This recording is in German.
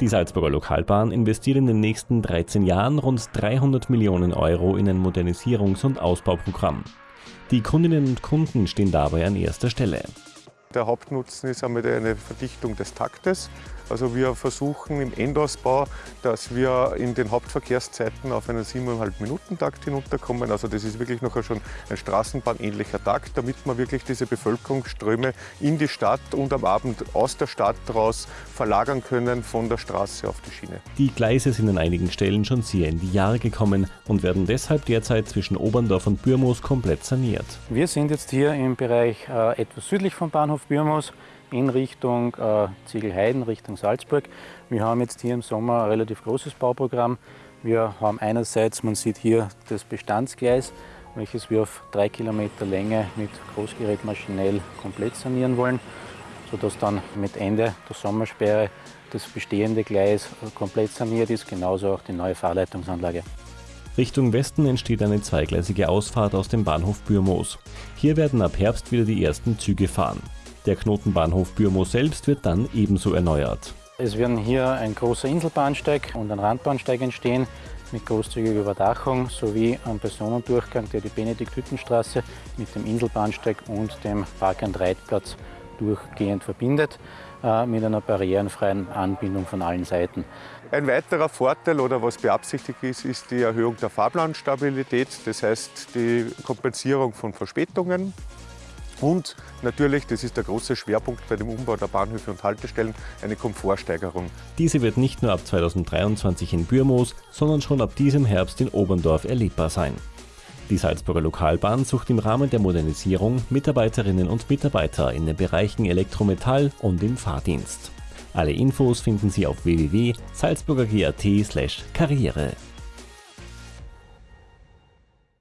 Die Salzburger Lokalbahn investiert in den nächsten 13 Jahren rund 300 Millionen Euro in ein Modernisierungs- und Ausbauprogramm. Die Kundinnen und Kunden stehen dabei an erster Stelle. Der Hauptnutzen ist einmal eine Verdichtung des Taktes. Also wir versuchen im Endausbau, dass wir in den Hauptverkehrszeiten auf einen 7,5 Minuten Takt hinunterkommen. Also das ist wirklich noch schon ein Straßenbahnähnlicher Takt, damit wir wirklich diese Bevölkerungsströme in die Stadt und am Abend aus der Stadt raus verlagern können von der Straße auf die Schiene. Die Gleise sind an einigen Stellen schon sehr in die Jahre gekommen und werden deshalb derzeit zwischen Oberndorf und Bürmoos komplett saniert. Wir sind jetzt hier im Bereich äh, etwas südlich vom Bahnhof Bürmoos in Richtung äh, Ziegelheiden, Richtung Salzburg. Wir haben jetzt hier im Sommer ein relativ großes Bauprogramm. Wir haben einerseits, man sieht hier das Bestandsgleis, welches wir auf drei Kilometer Länge mit Großgerät maschinell komplett sanieren wollen, sodass dann mit Ende der Sommersperre das bestehende Gleis komplett saniert ist, genauso auch die neue Fahrleitungsanlage. Richtung Westen entsteht eine zweigleisige Ausfahrt aus dem Bahnhof Bürmoos. Hier werden ab Herbst wieder die ersten Züge fahren. Der Knotenbahnhof Bürmo selbst wird dann ebenso erneuert. Es werden hier ein großer Inselbahnsteig und ein Randbahnsteig entstehen mit großzügiger Überdachung sowie ein Personendurchgang, der die Benedikt-Hüttenstraße mit dem Inselbahnsteig und dem Park- and Reitplatz durchgehend verbindet, äh, mit einer barrierenfreien Anbindung von allen Seiten. Ein weiterer Vorteil oder was beabsichtigt ist, ist die Erhöhung der Fahrplanstabilität, das heißt die Kompensierung von Verspätungen und natürlich, das ist der große Schwerpunkt bei dem Umbau der Bahnhöfe und Haltestellen, eine Komfortsteigerung. Diese wird nicht nur ab 2023 in Bürmoos, sondern schon ab diesem Herbst in Oberndorf erlebbar sein. Die Salzburger Lokalbahn sucht im Rahmen der Modernisierung Mitarbeiterinnen und Mitarbeiter in den Bereichen Elektrometall und im Fahrdienst. Alle Infos finden Sie auf www.salzburger.at/karriere.